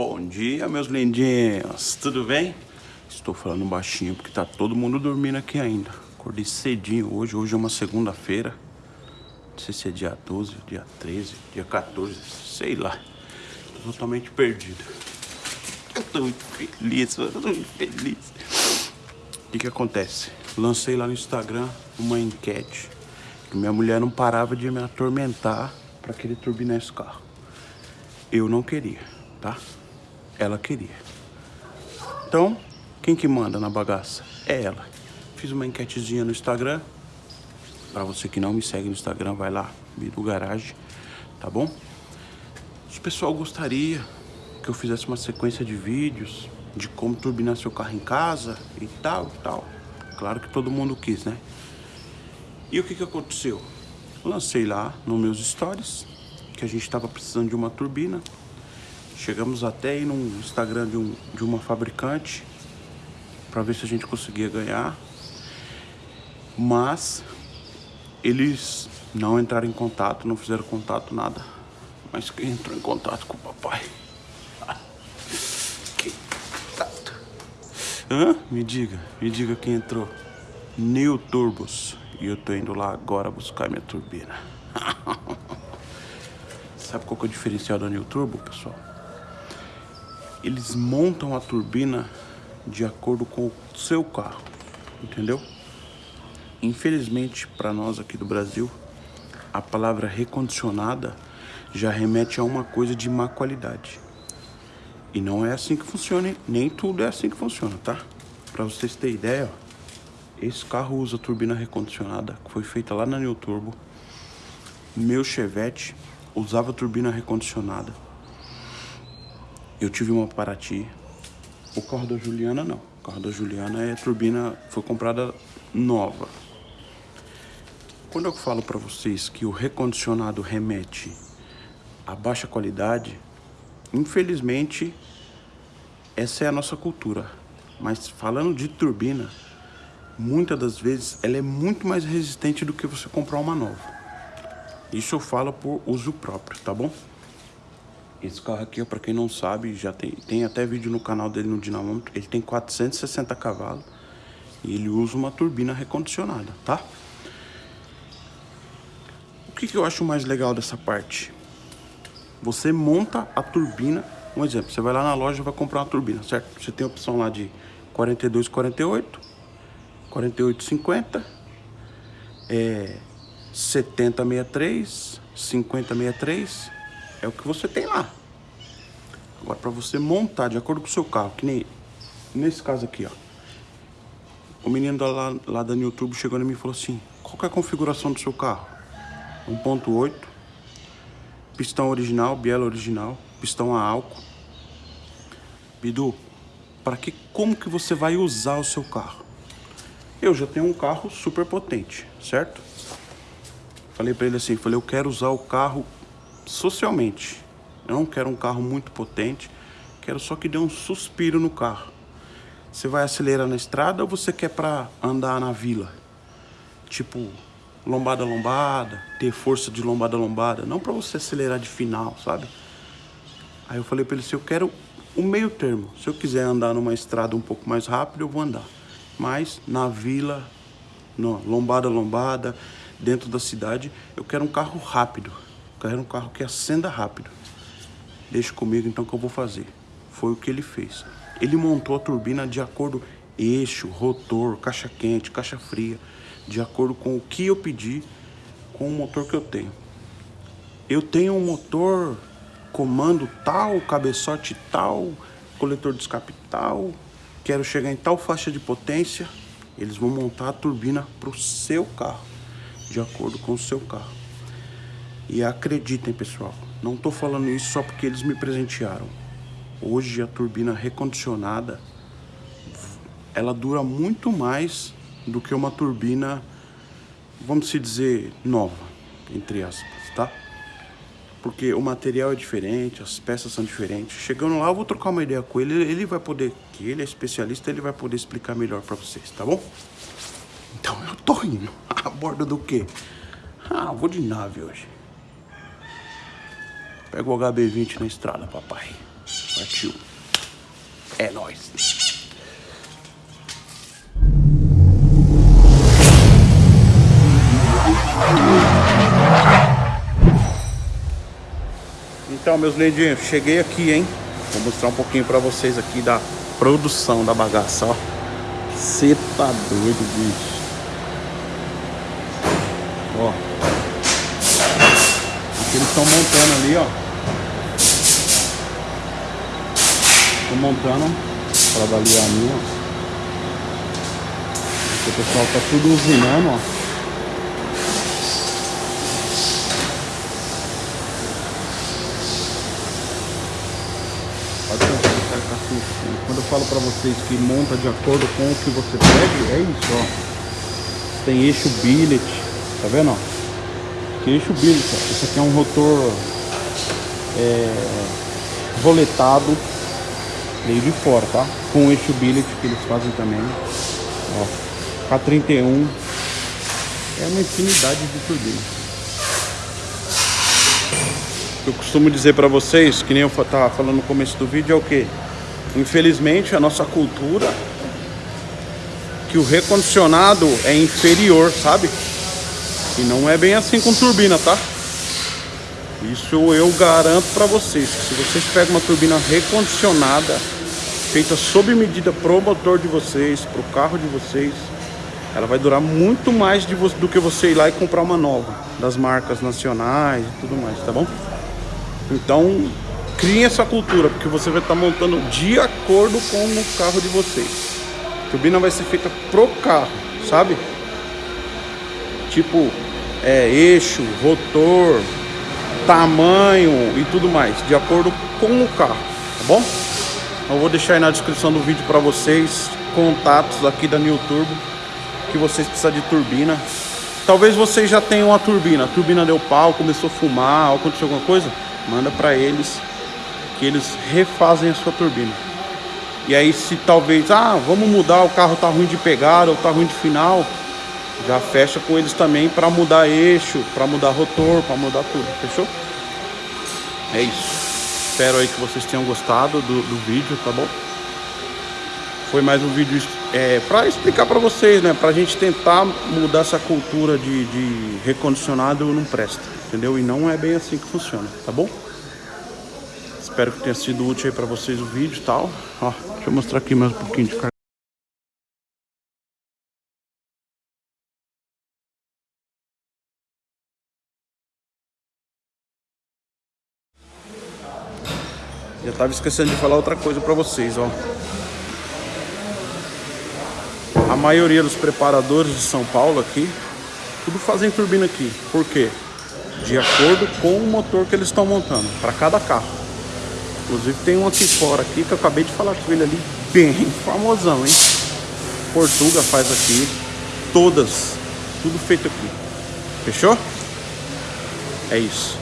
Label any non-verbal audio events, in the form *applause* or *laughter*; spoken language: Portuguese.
Bom dia, meus lindinhos. Tudo bem? Estou falando baixinho porque tá todo mundo dormindo aqui ainda. Acordei cedinho hoje. Hoje é uma segunda-feira. Não sei se é dia 12, dia 13, dia 14, sei lá. Tô totalmente perdido. Eu tô muito feliz, eu tô muito feliz. O que que acontece? Lancei lá no Instagram uma enquete que minha mulher não parava de me atormentar para querer turbinar esse carro. Eu não queria, tá? Ela queria. Então, quem que manda na bagaça? É ela. Fiz uma enquetezinha no Instagram. Para você que não me segue no Instagram, vai lá, Bidu Garage, tá bom? O pessoal gostaria que eu fizesse uma sequência de vídeos de como turbinar seu carro em casa e tal, tal. Claro que todo mundo quis, né? E o que que aconteceu? Lancei lá nos meus stories que a gente estava precisando de uma turbina. Chegamos até aí no Instagram de, um, de uma fabricante para ver se a gente conseguia ganhar. Mas eles não entraram em contato, não fizeram contato, nada. Mas quem entrou em contato com o papai? *laughs* que tato. Hã? Me diga, me diga quem entrou. New Turbos. E eu tô indo lá agora buscar minha turbina. *laughs* Sabe qual que é o diferencial da New Turbo, pessoal? Eles montam a turbina de acordo com o seu carro, entendeu? Infelizmente, para nós aqui do Brasil, a palavra recondicionada já remete a uma coisa de má qualidade. E não é assim que funciona, nem tudo é assim que funciona, tá? Para vocês terem ideia, ó, esse carro usa turbina recondicionada, que foi feita lá na New Turbo. Meu Chevette usava turbina recondicionada. Eu tive uma Paraty. O carro da Juliana não. O carro da Juliana é turbina, foi comprada nova. Quando eu falo para vocês que o recondicionado remete a baixa qualidade, infelizmente essa é a nossa cultura. Mas falando de turbina, muitas das vezes ela é muito mais resistente do que você comprar uma nova. Isso eu falo por uso próprio, tá bom? Esse carro aqui, para quem não sabe, já tem, tem até vídeo no canal dele no dinamômetro. Ele tem 460 cavalos e ele usa uma turbina recondicionada, tá? O que, que eu acho mais legal dessa parte? Você monta a turbina, um exemplo, você vai lá na loja e vai comprar uma turbina, certo? Você tem a opção lá de 42, 48, 48,50, é 70,63, 50,63, é o que você tem lá. Agora, para você montar de acordo com o seu carro, que nem nesse caso aqui, ó. O menino lá, lá da YouTube chegou em mim e falou assim, qual é a configuração do seu carro? 1.8, pistão original, biela original, pistão a álcool. Bidu, para que, como que você vai usar o seu carro? Eu já tenho um carro super potente, certo? Falei para ele assim, falei, eu quero usar o carro socialmente. Eu não quero um carro muito potente, quero só que dê um suspiro no carro. Você vai acelerar na estrada ou você quer para andar na vila? Tipo, lombada lombada, ter força de lombada lombada, não para você acelerar de final, sabe? Aí eu falei para ele assim, eu quero o meio termo. Se eu quiser andar numa estrada um pouco mais rápido, eu vou andar mas na vila, no, lombada lombada, dentro da cidade, eu quero um carro rápido. Quero um carro que acenda rápido. Deixa comigo então que eu vou fazer. Foi o que ele fez. Ele montou a turbina de acordo eixo, rotor, caixa quente, caixa fria, de acordo com o que eu pedi com o motor que eu tenho. Eu tenho um motor comando tal, cabeçote tal, coletor de escape tal, quero chegar em tal faixa de potência, eles vão montar a turbina para o seu carro, de acordo com o seu carro. E acreditem, pessoal, não estou falando isso só porque eles me presentearam. Hoje a turbina recondicionada, ela dura muito mais do que uma turbina, vamos se dizer, nova, entre aspas, tá? porque o material é diferente, as peças são diferentes. Chegando lá, eu vou trocar uma ideia com ele, ele vai poder, que ele é especialista, ele vai poder explicar melhor para vocês, tá bom? Então eu tô indo. *laughs* A bordo do quê? Ah, vou de nave hoje. Pega o HB20 na estrada, papai. Partiu. É nóis. Então, meus lindinhos, cheguei aqui, hein? Vou mostrar um pouquinho pra vocês aqui da produção da bagaça, ó. Cê tá doido, bicho. Ó. Eles estão montando ali, ó. Estão montando para dali a minha. Aqui o pessoal tá tudo usinando, ó. Quando eu falo para vocês que monta de acordo com o que você pede, é isso, ó. Tem eixo billet, tá vendo, ó? Que eixo ó. Esse aqui é um rotor é, roletado meio de fora, tá? Com eixo billet que eles fazem também, ó. K31 é uma infinidade de turbinas. Eu costumo dizer para vocês, que nem eu estava falando no começo do vídeo, é o que? Infelizmente, a nossa cultura, que o recondicionado é inferior, sabe? E não é bem assim com turbina, tá? Isso eu garanto para vocês, que se vocês pegam uma turbina recondicionada, feita sob medida pro motor de vocês, pro carro de vocês, ela vai durar muito mais do que você ir lá e comprar uma nova, das marcas nacionais e tudo mais, tá bom? Então, criem essa cultura, porque você vai estar montando de acordo com o carro de vocês. A turbina vai ser feita pro carro, sabe? Tipo, é, eixo, rotor, tamanho e tudo mais, de acordo com o carro, tá bom? Eu vou deixar aí na descrição do vídeo para vocês contatos aqui da New Turbo que vocês precisam de turbina. Talvez vocês já tenham uma turbina, a turbina deu pau, começou a fumar, aconteceu alguma coisa manda para eles que eles refazem a sua turbina. E aí se talvez, ah, vamos mudar, o carro tá ruim de pegada ou tá ruim de final, já fecha com eles também para mudar eixo, para mudar rotor, para mudar tudo, fechou? É isso. Espero aí que vocês tenham gostado do, do vídeo, tá bom? Foi mais um vídeo é, para explicar para vocês, né? Pra gente tentar mudar essa cultura de, de recondicionado não presta, entendeu? E não é bem assim que funciona, tá bom? Espero que tenha sido útil aí pra vocês o vídeo e tal. Ó, deixa eu mostrar aqui mais um pouquinho de carga. Já tava esquecendo de falar outra coisa pra vocês, ó. A maioria dos preparadores de São Paulo aqui, tudo fazem turbina aqui. Por quê? De acordo com o motor que eles estão montando, para cada carro. Inclusive tem um aqui fora aqui que eu acabei de falar com ele ali, bem *laughs* famosão, hein? Portuga faz aqui, todas, tudo feito aqui. Fechou? É isso.